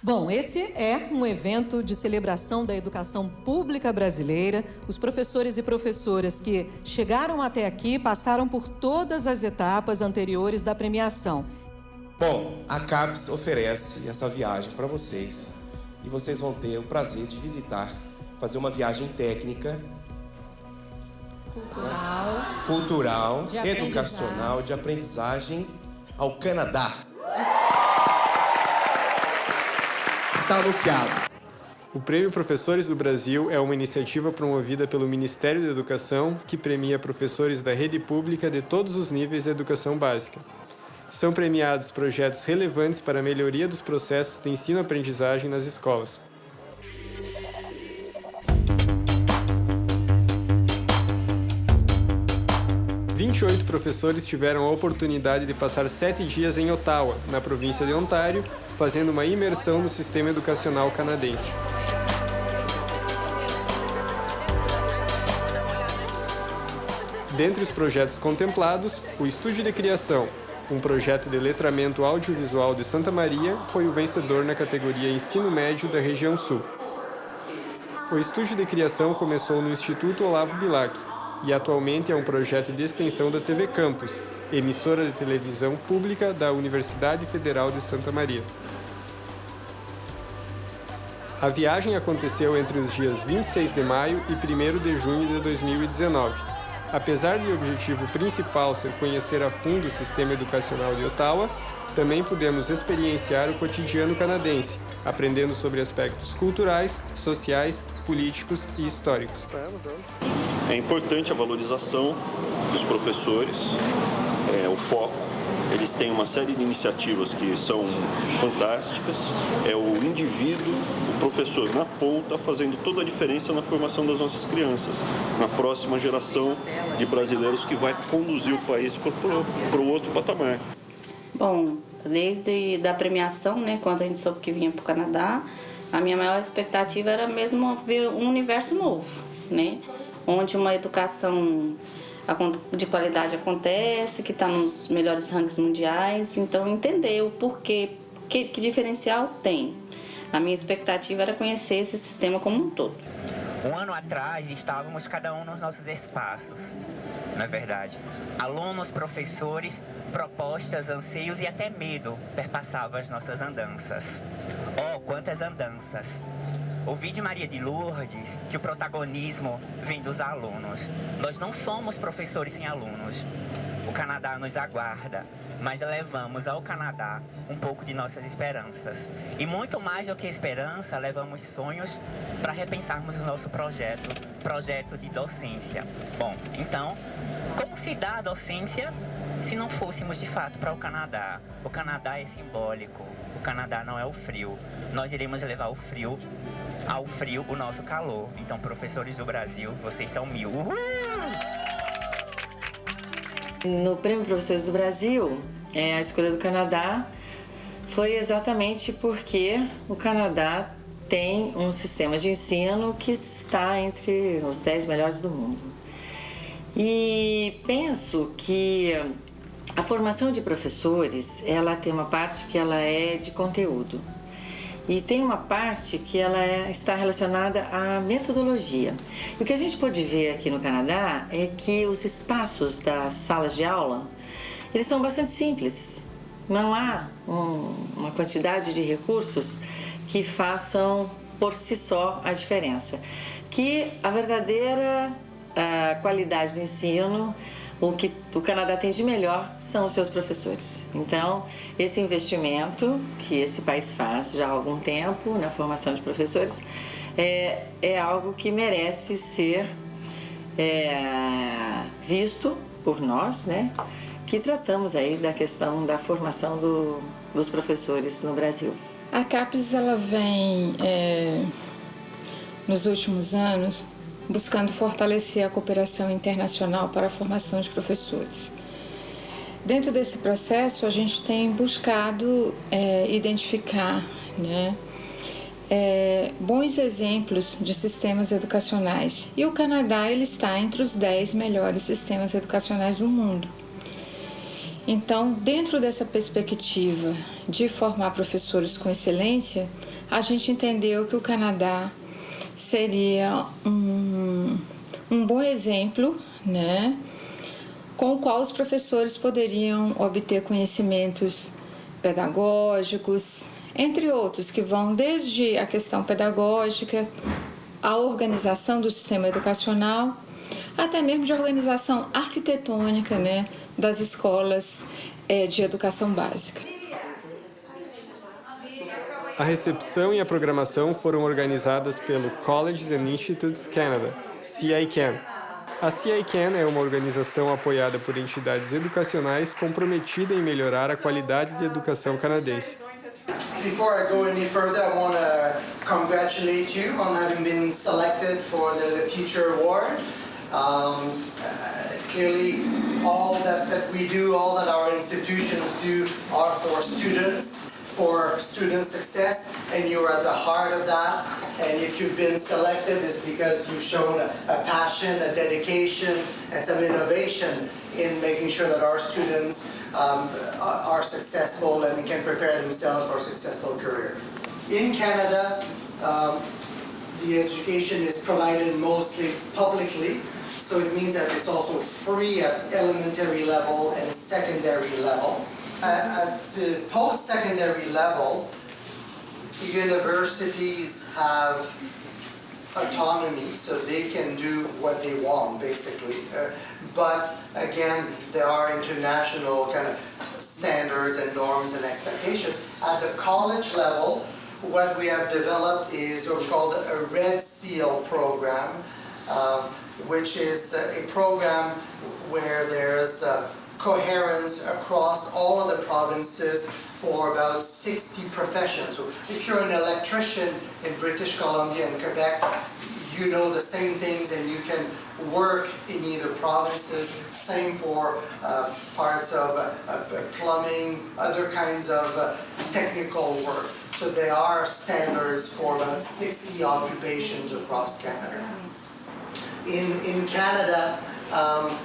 Bom, esse é um evento de celebração da educação pública brasileira. Os professores e professoras que chegaram até aqui passaram por todas as etapas anteriores da premiação. Bom, a CAPES oferece essa viagem para vocês e vocês vão ter o prazer de visitar, fazer uma viagem técnica, cultural, cultural de educacional, de aprendizagem ao Canadá. Está anunciado. O Prêmio Professores do Brasil é uma iniciativa promovida pelo Ministério da Educação que premia professores da rede pública de todos os níveis da educação básica. São premiados projetos relevantes para a melhoria dos processos de ensino-aprendizagem nas escolas. Vinte e oito professores tiveram a oportunidade de passar sete dias em Ottawa, na província de Ontário, fazendo uma imersão no sistema educacional canadense. Dentre os projetos contemplados, o Estúdio de Criação, um projeto de letramento audiovisual de Santa Maria, foi o vencedor na categoria Ensino Médio da região Sul. O Estúdio de Criação começou no Instituto Olavo Bilac e atualmente é um projeto de extensão da TV Campus, emissora de televisão pública da Universidade Federal de Santa Maria. A viagem aconteceu entre os dias 26 de maio e 1 de junho de 2019. Apesar de o objetivo principal ser conhecer a fundo o sistema educacional de Ottawa, também pudemos experienciar o cotidiano canadense, aprendendo sobre aspectos culturais, sociais, políticos e históricos. É importante a valorização dos professores, é, o foco eles têm uma série de iniciativas que são fantásticas. É o indivíduo, professor na ponta, fazendo toda a diferença na formação das nossas crianças, na próxima geração de brasileiros que vai conduzir o país para o outro patamar. Bom, desde da premiação, né, quando a gente soube que vinha para o Canadá, a minha maior expectativa era mesmo ver um universo novo, né, onde uma educação de qualidade acontece, que está nos melhores rankings mundiais, então entender o porquê, que, que diferencial tem. A minha expectativa era conhecer esse sistema como um todo. Um ano atrás estávamos cada um nos nossos espaços, não é verdade? Alunos, professores, propostas, anseios e até medo perpassavam as nossas andanças. Oh, quantas andanças! Ouvi de Maria de Lourdes que o protagonismo vem dos alunos. Nós não somos professores sem alunos. O Canadá nos aguarda, mas levamos ao Canadá um pouco de nossas esperanças. E muito mais do que esperança, levamos sonhos para repensarmos o nosso projeto, projeto de docência. Bom, então, como se dá a docência se não fôssemos de fato para o Canadá? O Canadá é simbólico, o Canadá não é o frio. Nós iremos levar o frio ao frio o nosso calor. Então, professores do Brasil, vocês são mil. Uhul! No Prêmio Professores do Brasil, é, a escolha do Canadá foi exatamente porque o Canadá tem um sistema de ensino que está entre os 10 melhores do mundo. E penso que a formação de professores, ela tem uma parte que ela é de conteúdo. E tem uma parte que ela é, está relacionada à metodologia. E o que a gente pode ver aqui no Canadá é que os espaços das salas de aula, eles são bastante simples. Não há um, uma quantidade de recursos que façam por si só a diferença. Que a verdadeira a qualidade do ensino o que o Canadá tem de melhor são os seus professores. Então, esse investimento que esse país faz já há algum tempo na formação de professores é, é algo que merece ser é, visto por nós, né? Que tratamos aí da questão da formação do, dos professores no Brasil. A CAPES ela vem é, nos últimos anos buscando fortalecer a cooperação internacional para a formação de professores. Dentro desse processo, a gente tem buscado é, identificar né, é, bons exemplos de sistemas educacionais. E o Canadá ele está entre os 10 melhores sistemas educacionais do mundo. Então, dentro dessa perspectiva de formar professores com excelência, a gente entendeu que o Canadá seria um, um bom exemplo, né, com o qual os professores poderiam obter conhecimentos pedagógicos, entre outros, que vão desde a questão pedagógica, a organização do sistema educacional, até mesmo de organização arquitetônica né, das escolas é, de educação básica. A recepção e a programação foram organizadas pelo Colleges and Institutes Canada, CICAN. A CICAN é uma organização apoiada por entidades educacionais comprometida em melhorar a qualidade de educação canadense. Before I go any further, I want to congratulate you on having been selected for the Teacher Award. Um, uh, clearly, all that, that we do, all that our institutions do are for students, for student success, and you are at the heart of that. And if you've been selected, it's because you've shown a, a passion, a dedication, and some innovation in making sure that our students um, are successful and can prepare themselves for a successful career. In Canada, um, the education is provided mostly publicly, so it means that it's also free at elementary level and secondary level. At the post-secondary level, the universities have autonomy, so they can do what they want, basically. Uh, but again, there are international kind of standards and norms and expectations. At the college level, what we have developed is what we call a Red Seal program, uh, which is a program where there's uh, coherence across all of the provinces for about 60 professions. So if you're an electrician in British Columbia and Quebec, you know the same things and you can work in either provinces. Same for uh, parts of uh, uh, plumbing, other kinds of uh, technical work. So there are standards for about 60 occupations across Canada. In, in Canada, um,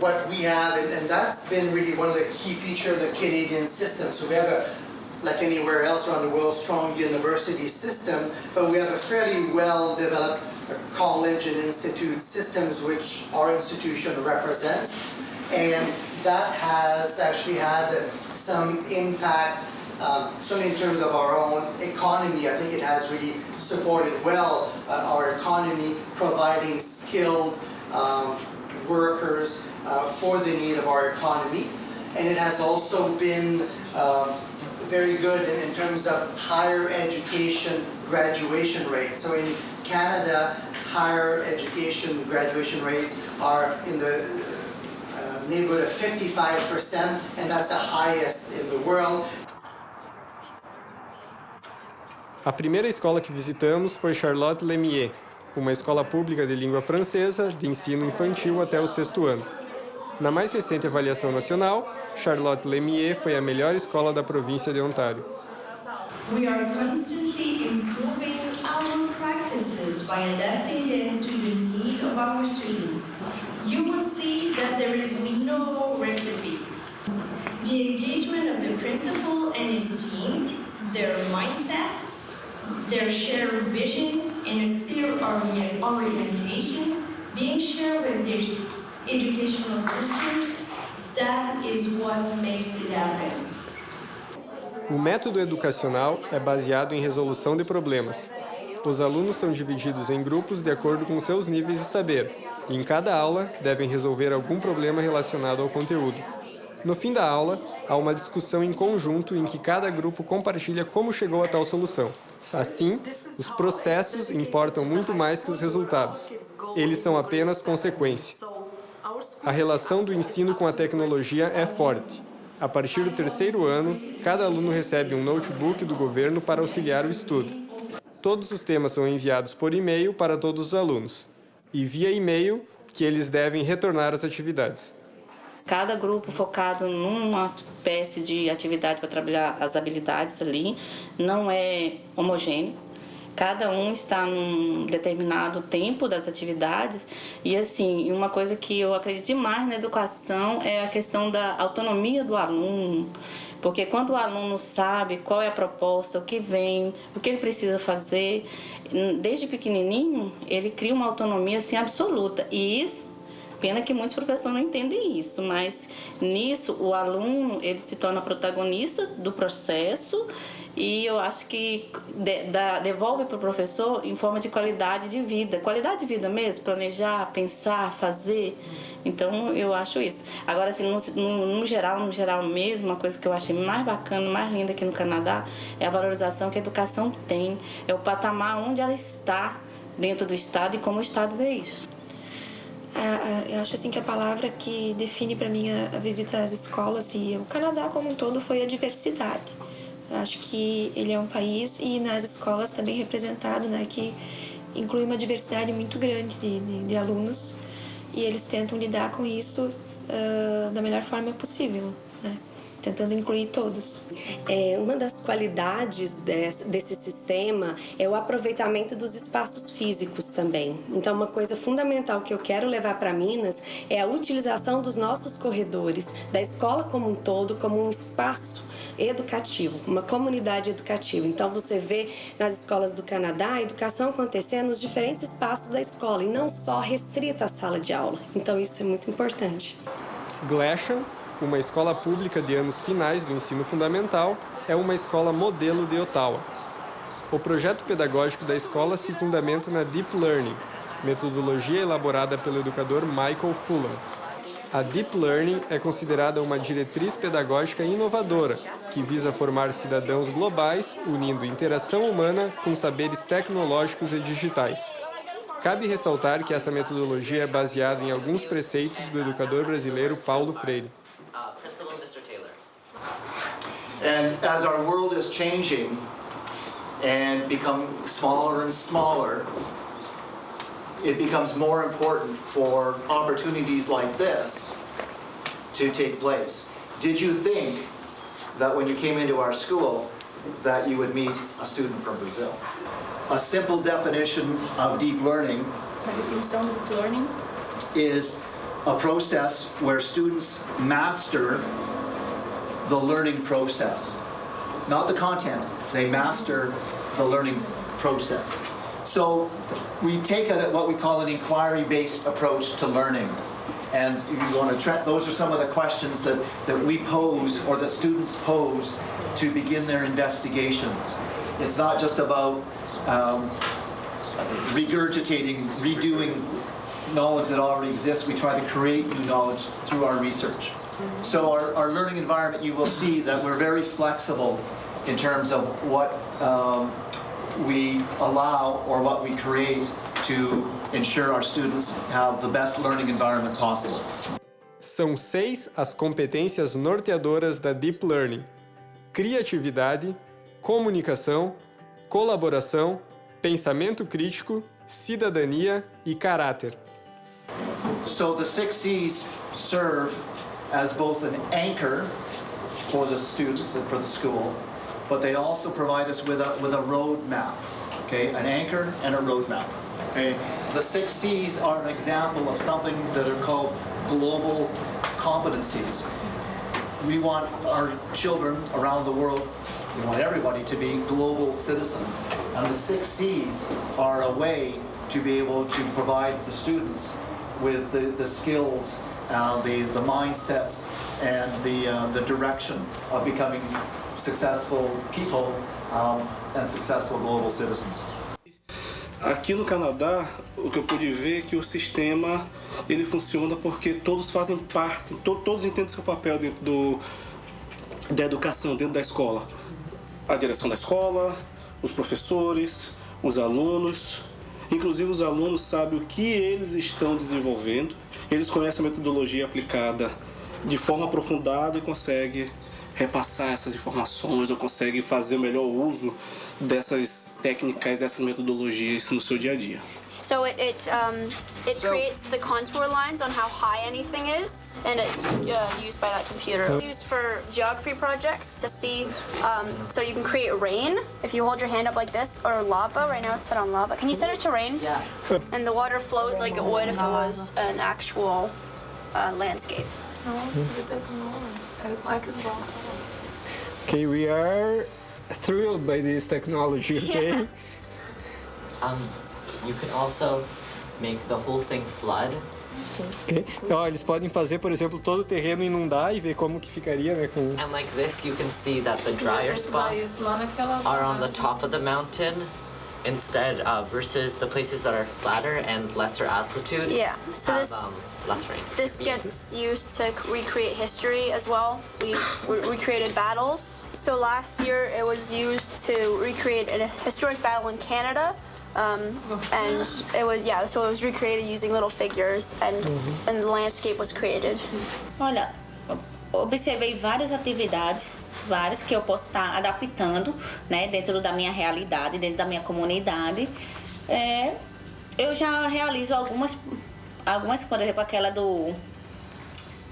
what we have, and, and that's been really one of the key features of the Canadian system. So we have a, like anywhere else around the world, strong university system, but we have a fairly well developed college and institute systems which our institution represents. And that has actually had some impact, um, certainly in terms of our own economy. I think it has really supported well uh, our economy, providing skilled um, workers uh, for the need of our economy. And it has also been uh, very good in, in, terms of higher education graduation rate. So in Canada, higher education graduation rates are in the uh, neighborhood of 55%, and that's the highest in the world. A primeira escola que visitamos foi Charlotte Lemieux, uma escola pública de língua francesa de ensino infantil até o sexto ano. Na mais recente avaliação nacional, Charlotte Lemieux foi a melhor escola da província de Ontário. We are constantly improving our practices by adapting them to the need of our students. You will see that there is no recipe. The engagement of the principal and his team, their mindset, their shared vision, and a clear orientation being shared with their educational system, that is what makes it happen. O método educacional é baseado em resolução de problemas. Os alunos são divididos em grupos de acordo com seus níveis de saber, e em cada aula devem resolver algum problema relacionado ao conteúdo. No fim da aula, há uma discussão em conjunto em que cada grupo compartilha como chegou a tal solução. Assim, os processos importam muito mais que os resultados. Eles são apenas consequência. A relação do ensino com a tecnologia é forte. A partir do terceiro ano, cada aluno recebe um notebook do governo para auxiliar o estudo. Todos os temas são enviados por e-mail para todos os alunos. E via e-mail que eles devem retornar às atividades. Cada grupo focado numa espécie de atividade para trabalhar as habilidades ali, não é homogêneo. Cada um está num determinado tempo das atividades e assim, uma coisa que eu acredito demais na educação é a questão da autonomia do aluno, Porque quando o aluno sabe qual é a proposta, o que vem, o que ele precisa fazer, desde pequenininho, ele cria uma autonomia assim absoluta. E isso Pena que muitos professores não entendem isso, mas nisso o aluno ele se torna protagonista do processo e eu acho que de, da, devolve para o professor em forma de qualidade de vida, qualidade de vida mesmo, planejar, pensar, fazer. Então eu acho isso. Agora assim, no, no, no, geral, no geral mesmo, uma coisa que eu achei mais bacana, mais linda aqui no Canadá é a valorização que a educação tem, é o patamar onde ela está dentro do estado e como o estado vê isso. Eu acho assim que a palavra que define para mim a, a visita às escolas e o Canadá como um todo foi a diversidade Acho que ele é um país e nas escolas está bem representado, né, que inclui uma diversidade muito grande de, de, de alunos e eles tentam lidar com isso uh, da melhor forma possível, né? Tentando incluir todos. É, uma das qualidades desse, desse, sistema é o aproveitamento dos espaços físicos também. Então, uma coisa fundamental que eu quero levar para Minas é a utilização dos nossos corredores, da escola como um todo, como um espaço educativo, uma comunidade educativa. Então você vê nas escolas do Canadá a educação acontecendo nos diferentes espaços da escola e não só restrita à sala de aula. Então isso é muito importante. Glasham, uma escola pública de anos finais do ensino fundamental, é uma escola modelo de Ottawa. O projeto pedagógico da escola se fundamenta na Deep Learning, metodologia elaborada pelo educador Michael Fulham. A Deep Learning é considerada uma diretriz pedagógica inovadora, que visa formar cidadãos globais, unindo interação humana com saberes tecnológicos e digitais. Cabe ressaltar que essa metodologia é baseada em alguns preceitos do educador brasileiro Paulo Freire. And as our world is changing and become smaller and smaller, it becomes more important for opportunities like this to take place. Did you think that when you came into our school that you would meet a student from Brazil? A simple definition of deep learning learning is a process where students master the learning process. Not the content, they master the learning process. So we take a, what we call an inquiry-based approach to learning. And you want to those are some of the questions that, that we pose or that students pose to begin their investigations. It's not just about um, regurgitating, redoing knowledge that already exists. We try to create new knowledge through our research. So our, our learning environment, you will see that we're very flexible in terms of what um, we allow or what we create to ensure our students have the best learning environment possible. São seis as competências norteadoras da Deep Learning: criatividade, comunicação, colaboração, pensamento crítico, cidadania e caráter. So the six C's serve as both an anchor for the students and for the school but they also provide us with a, with a roadmap, okay, an anchor and a roadmap. Okay, the six C's are an example of something that are called global competencies. We want our children around the world, we want everybody to be global citizens. And the six C's are a way to be able to provide the students with the, the skills, uh, the, the mindsets, and the, uh, the direction of becoming successful people um, and successful global citizens. Aqui no Canadá, o que eu pude ver é que o sistema ele funciona porque todos fazem parte, to, todos entendem seu papel dentro do, da educação, dentro da escola. A direção da escola, os professores, os alunos, inclusive os alunos sabem o que eles estão desenvolvendo, eles conhecem a metodologia aplicada de forma aprofundada e conseguem repassar essas informações ou consegue fazer o melhor uso dessas técnicas, dessas metodologias no seu dia a dia. So it it, um, it so, creates the contour lines on how high anything is, and it's uh, used by that computer. It's used for geography projects to see, um, so you can create rain if you hold your hand up like this, or lava. Right now it's set on lava. Can you set it to rain? Yeah. And the water flows like it would if it was an actual uh, landscape. Okay, we are thrilled by this technology, okay? Yeah. Um, you can also make the whole thing flood. Ok. Ó, eles podem fazer, por exemplo, todo o terreno inundar e ver como que ficaria, né, com... And like this, you can see that the drier spots are on the top of the mountain instead uh, versus the places that are flatter and lesser altitude Yeah, so have this- um, less rain. This gets used to c- recreate history as well. We re- recreated battles. So last year it was used to recreate a historic battle in Canada. Um, and it was, yeah, so it was recreated using little figures and, and the landscape was created. Olha, observei várias atividades, várias que eu posso estar adaptando, né, dentro da minha realidade, dentro da minha comunidade. É, eu já realizo algumas, algumas, por exemplo, aquela do,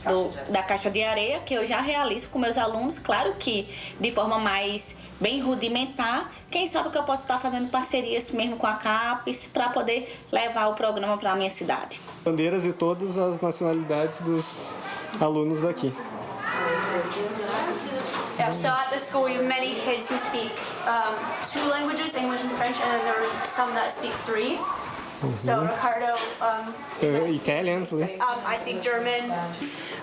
do da caixa de areia, que eu já realizo com meus alunos, claro que de forma mais bem rudimentar. Quem sabe que eu posso estar fazendo parcerias mesmo com a CAPES para poder levar o programa para a minha cidade. Bandeiras de todas as nacionalidades dos alunos daqui. Yeah, so at the school we have many kids who speak um, two languages, English and French, and then there are some that speak three. So Uhum. Ricardo, um, Uh, Italian, né? um, I speak German.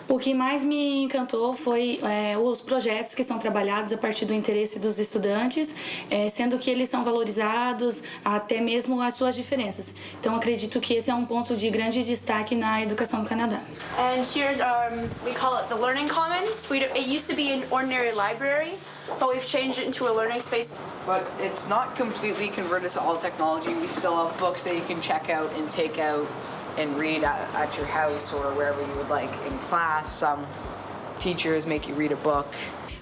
O que mais me encantou foi é, os projetos que são trabalhados a partir do interesse dos estudantes, é, sendo que eles são valorizados até mesmo as suas diferenças. Então acredito que esse é um ponto de grande destaque na educação do Canadá. And here's um, we call it the Learning Commons. We it used to be an ordinary library, but we've changed it into a learning space. But it's not completely converted to all technology. We still have books that you can check out and take out and read at, at your house or wherever you would like in class. Some teachers make you read a book.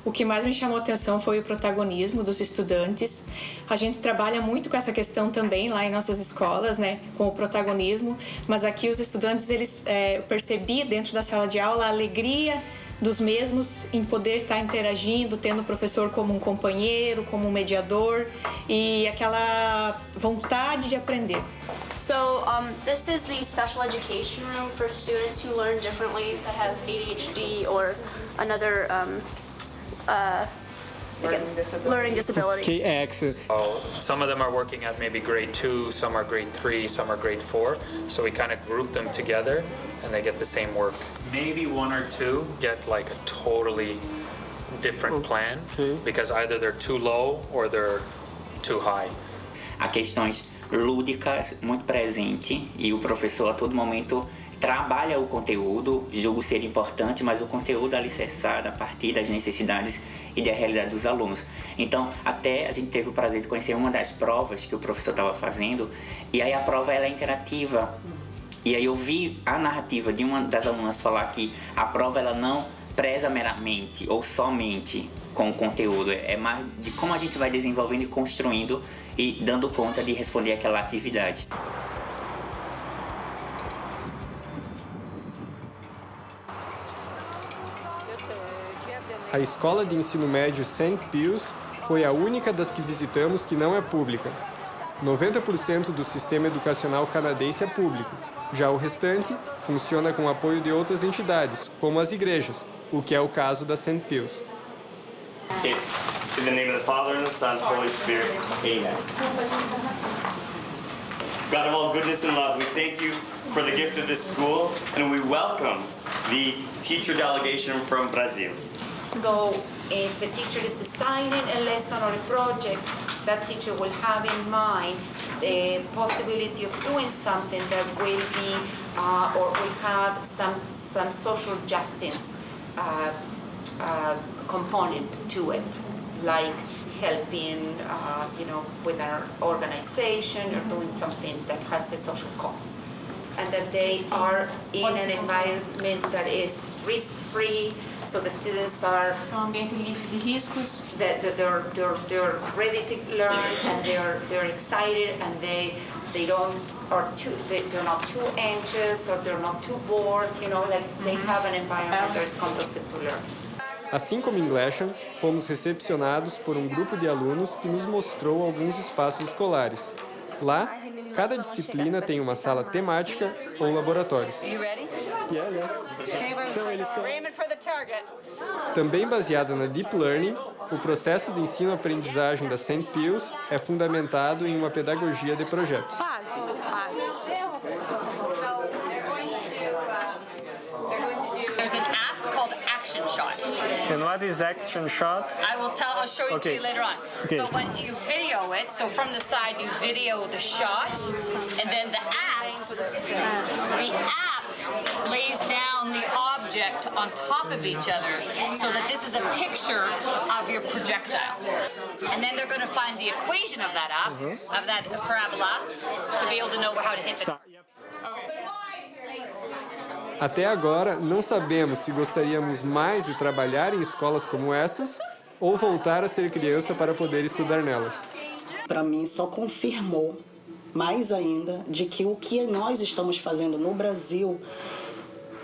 O que mais me chamou a atenção foi o protagonismo dos estudantes. A gente trabalha muito com essa questão também lá em nossas escolas, né, com o protagonismo. Mas aqui os estudantes, eles é, percebi dentro da sala de aula a alegria dos mesmos em poder estar interagindo, tendo o professor como um companheiro, como um mediador e aquela vontade de aprender. So um, this is the special education room for students who learn differently that have ADHD or another um, uh, Learning disability. learning disability. Okay, excellent. Oh, Some of them are working at maybe grade two, some are grade three, some are grade four. So we kind of group them together and they get the same work. Maybe one or two get like a totally different plan because either they're too low or they're too high. Há questões lúdicas muito presente e o professor a todo momento trabalha o conteúdo, julgo ser importante, mas o conteúdo é alicerçado a partir das necessidades e da realidade dos alunos. Então, até a gente teve o prazer de conhecer uma das provas que o professor estava fazendo, e aí a prova ela é interativa. E aí eu vi a narrativa de uma das alunas falar que a prova ela não preza meramente ou somente com o conteúdo, é mais de como a gente vai desenvolvendo e construindo e dando conta de responder aquela atividade. A escola de ensino médio St. Pius foi a única das que visitamos que não é pública. 90% do sistema educacional canadense é público. Já o restante funciona com apoio de outras entidades, como as igrejas, o que é o caso da St. Pius. In the name of the Father, and the Son, and Holy Spirit. Amen. God of all goodness and love, we thank you for the gift of this school, and we welcome the teacher delegation from Brazil. So if a teacher is designing a lesson or a project, that teacher will have in mind the possibility of doing something that will be uh, or will have some some social justice uh, uh, component to it, like helping, uh, you know, with an organization or doing something that has a social cause, and that they are in an environment that is risk-free, so the students are São ambiente livre de riscos. that, that they're, they're, they're ready to learn and they're, they're excited and they, they don't, are too, they, they're not too anxious or they're not too bored, you know, like they have an environment that is conducive to learn. Assim como em Glashan, fomos recepcionados por um grupo de alunos que nos mostrou alguns espaços escolares. Lá, cada disciplina tem uma sala temática ou laboratórios. yeah. Okay, Então, eles estão-. Também baseada na Deep Learning, o processo de ensino-aprendizagem da St. Pius é fundamentado em uma pedagogia de projetos. And what is action shot? I will tell. I'll show it Okay. to you later on. Okay. But when you video it, so from the side you video the shot, and then the app, the app lays down the object on top of each other, so that this is a picture of your projectile. And then they're going to find the equation of that app, mm-hmm. of that parabola, to be able to know how to hit the. Até agora, não sabemos se gostaríamos mais de trabalhar em escolas como essas ou voltar a ser criança para poder estudar nelas. Para mim, só confirmou mais ainda de que o que nós estamos fazendo no Brasil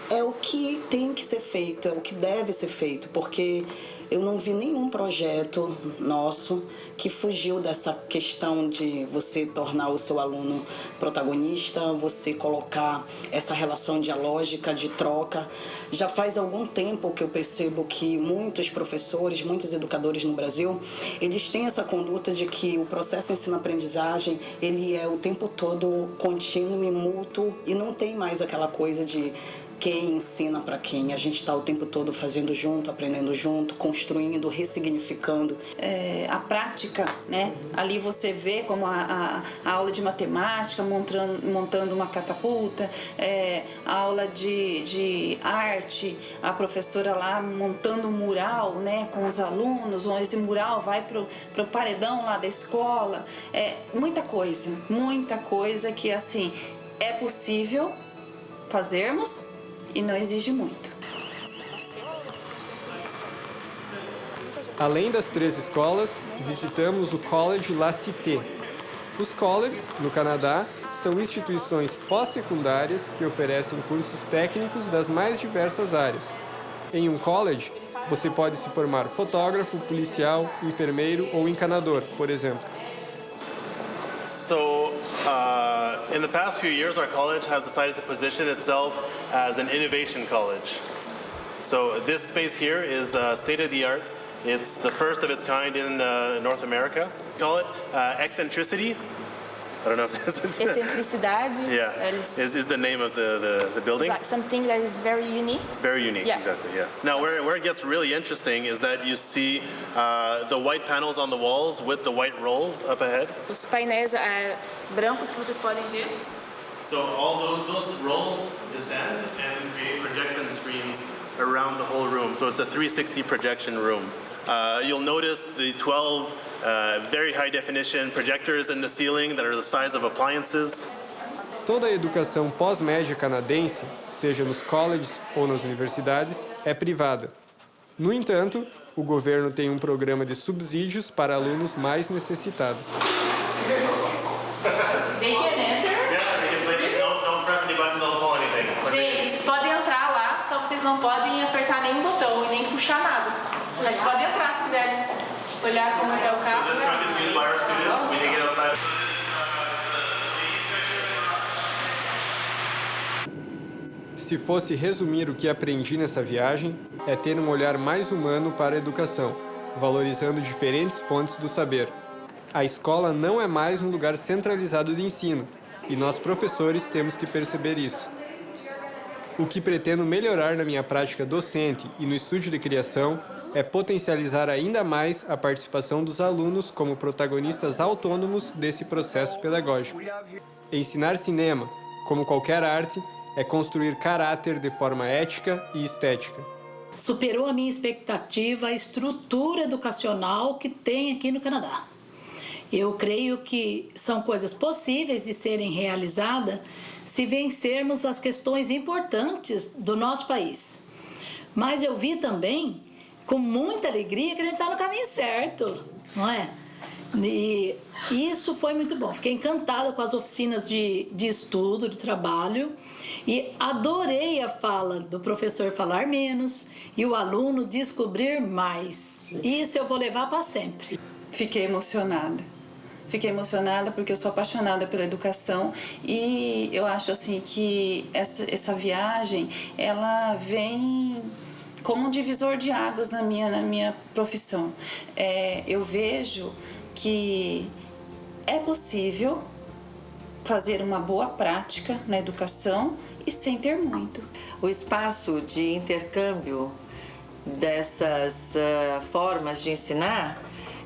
é o que tem que ser feito, é o que deve ser feito, porque eu não vi nenhum projeto nosso que fugiu dessa questão de você tornar o seu aluno protagonista, você colocar essa relação dialógica de troca. Já faz algum tempo que eu percebo que muitos professores, muitos educadores no Brasil, eles têm essa conduta de que o processo ensino-aprendizagem, ele é o tempo todo contínuo e mútuo e não tem mais aquela coisa de quem ensina para quem. A gente está o tempo todo fazendo junto, aprendendo junto, construindo, ressignificando. É, a prática, né? Ali você vê como a, a, a aula de matemática, montando, montando uma catapulta, é, a aula de, de arte, a professora lá montando um mural, né? Com os alunos, esse mural vai pro, pro paredão lá da escola. É, muita coisa, muita coisa que, assim, é possível fazermos e não exige muito. Além das três escolas, visitamos o College La Cité. Os colleges, no Canadá, são instituições pós-secundárias que oferecem cursos técnicos das mais diversas áreas. Em um college, você pode se formar fotógrafo, policial, enfermeiro ou encanador, por exemplo. So, uh, in the past few years, our college has decided to position itself as an innovation college. So, this space here is uh, state of the art. It's the first of its kind in uh, North America. We call it uh, eccentricity. I don't know if there's Eccentricidade Yeah, is is, is the name of the, the, the building. like something that is very unique. Very unique, Yeah. exactly, yeah. Now, where, where it gets really interesting is that you see uh, the white panels on the walls with the white rolls up ahead. Os painéis eh, brancos que vocês podem ver. So all those, those rolls descend and create projection screens around the whole room. So it's a 360 projection room. Uh, you'll notice the 12 uh, very high definition projectors in the ceiling that are the size of appliances. Toda a educação pós-média canadense, seja nos colleges ou nas universidades, é privada. No entanto, o governo tem um programa de subsídios para alunos mais necessitados. They can enter. Yeah, they can play this. Don't, don't press any button, don't pull anything. Gente, vocês podem entrar lá, só que vocês não podem apertar nenhum botão e nem puxar nada. Mas podem entrar se quiserem olhar como é o carro. Se fosse resumir o que aprendi nessa viagem, é ter um olhar mais humano para a educação, valorizando diferentes fontes do saber. A escola não é mais um lugar centralizado de ensino, e nós professores temos que perceber isso. O que pretendo melhorar na minha prática docente e no estúdio de criação é potencializar ainda mais a participação dos alunos como protagonistas autônomos desse processo pedagógico. Ensinar cinema, como qualquer arte, é construir caráter de forma ética e estética. Superou a minha expectativa a estrutura educacional que tem aqui no Canadá. Eu creio que são coisas possíveis de serem realizadas se vencermos as questões importantes do nosso país. Mas eu vi também, com muita alegria, que a gente está no caminho certo, não é? E isso foi muito bom. Fiquei encantada com as oficinas de, de estudo, de trabalho, e adorei a fala do professor falar menos e o aluno descobrir mais. Isso eu vou levar para sempre. Fiquei emocionada. Fiquei emocionada porque eu sou apaixonada pela educação e eu acho assim que essa, essa viagem ela vem como um divisor de águas na minha, na minha profissão. É, eu vejo que é possível fazer uma boa prática na educação e sem ter muito. O espaço de intercâmbio dessas uh, formas de ensinar,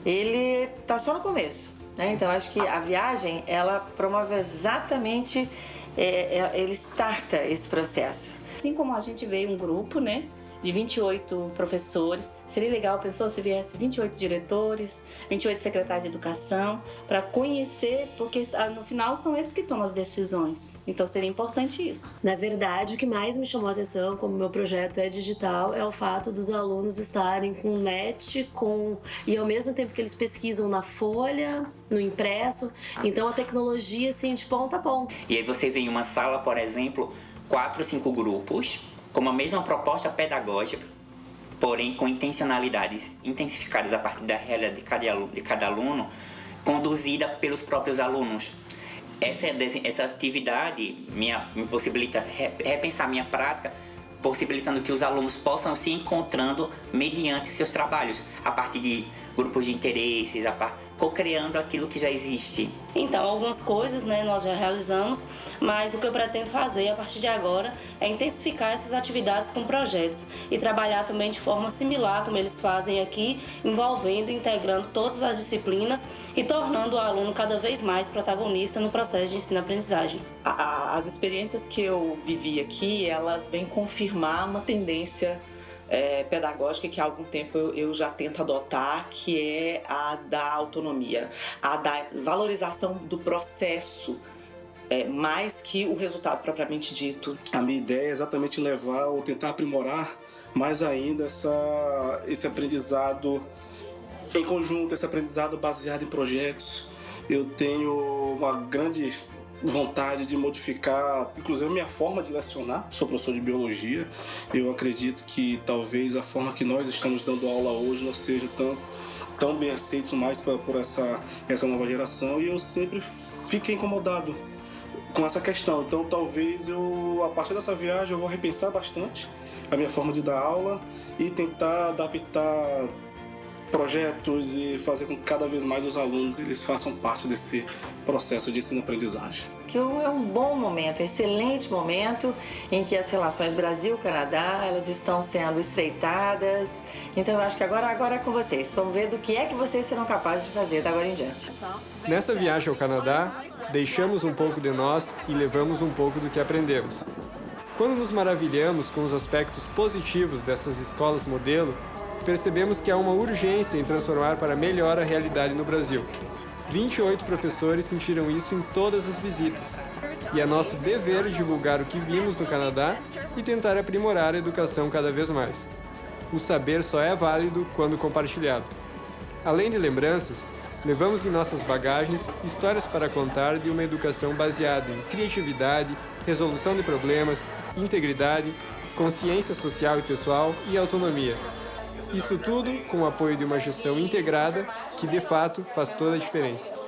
ele está só no começo. Né? Então, acho que a viagem, ela promove exatamente, é, é, ele starta esse processo. Assim como a gente veio um grupo, né? De 28 professores. Seria legal, pensou, se viesse 28 diretores, 28 secretários de educação, para conhecer, porque no final são eles que tomam as decisões. Então seria importante isso. Na verdade, o que mais me chamou a atenção, como meu projeto é digital, é o fato dos alunos estarem com net, com e ao mesmo tempo que eles pesquisam na folha, no impresso. Então a tecnologia assim de ponta a ponta. E aí você vê em uma sala, por exemplo, quatro ou cinco grupos com a mesma proposta pedagógica, porém com intencionalidades intensificadas a partir da realidade de cada aluno, de cada aluno conduzida pelos próprios alunos. Essa, essa atividade minha, me possibilita repensar minha prática, possibilitando que os alunos possam se encontrando mediante seus trabalhos, a partir de grupos de interesses, co-criando aquilo que já existe. Então, algumas coisas né, nós já realizamos, mas o que eu pretendo fazer a partir de agora é intensificar essas atividades com projetos e trabalhar também de forma similar como eles fazem aqui, envolvendo e integrando todas as disciplinas e tornando o aluno cada vez mais protagonista no processo de ensino-aprendizagem. As experiências que eu vivi aqui, elas vêm confirmar uma tendência é, pedagógica que há algum tempo eu, eu, já tento adotar, que é a da autonomia, a da valorização do processo. É, mais que o resultado propriamente dito. A minha ideia é exatamente levar ou tentar aprimorar mais ainda essa, esse aprendizado em conjunto, esse aprendizado baseado em projetos. Eu tenho uma grande vontade de modificar, inclusive a minha forma de lecionar. Sou professor de biologia. Eu acredito que talvez a forma que nós estamos dando aula hoje não seja tão tão bem aceito mais pra, por essa essa nova geração e eu sempre fiquei incomodado com essa questão. Então talvez eu a partir dessa viagem eu vou repensar bastante a minha forma de dar aula e tentar adaptar projetos e fazer com que cada vez mais os alunos eles façam parte desse processo de ensino-aprendizagem. Que é um bom momento, um excelente momento em que as relações Brasil-Canadá elas estão sendo estreitadas. Então eu acho que agora, agora é com vocês. Vamos ver do que é que vocês serão capazes de fazer da agora em diante. Nessa viagem ao Canadá, deixamos um pouco de nós e levamos um pouco do que aprendemos. Quando nos maravilhamos com os aspectos positivos dessas escolas modelo, percebemos que há uma urgência em transformar para melhor a realidade no Brasil. 28 professores sentiram isso em todas as visitas. E é nosso dever divulgar o que vimos no Canadá e tentar aprimorar a educação cada vez mais. O saber só é válido quando compartilhado. Além de lembranças, levamos em nossas bagagens histórias para contar de uma educação baseada em criatividade, resolução de problemas, integridade, consciência social e pessoal e autonomia. Isso tudo com o apoio de uma gestão integrada que, de fato, faz toda a diferença.